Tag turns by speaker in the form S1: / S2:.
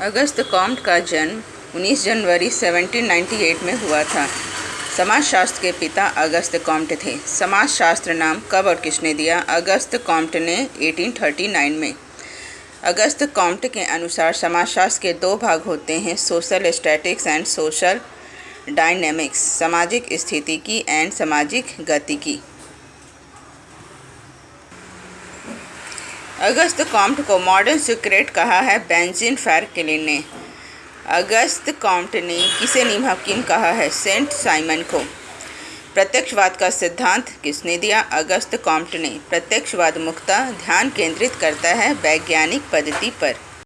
S1: Auguste Comte का जन्म 19 जनवरी 1798 में हुआ था। समाजशास्त्र के पिता अगस्त कॉम्ट थे। समाजशास्त्र नाम कब और किसने दिया? अगस्त कॉम्ट ने 1839 में। अगस्त कॉम्ट के अनुसार समाजशास्त्र के दो भाग होते हैं, social statics and social dynamics, सामाजिक स्थिति की एंड सामाजिक गति की। अगस्त कॉम्ट को मॉडर्न सिक्रेट कहा है बेंजिन फैरकिलिन ने। अगस्त कॉम्ट ने किसे नीम कहा है? सेंट साइमन को। प्रत्यक्षवाद का सिद्धांत किसने दिया? अगस्त कॉम्ट ने। प्रत्यक्षवाद मुक्ता ध्यान केंद्रित करता है वैज्ञानिक पद्धति पर।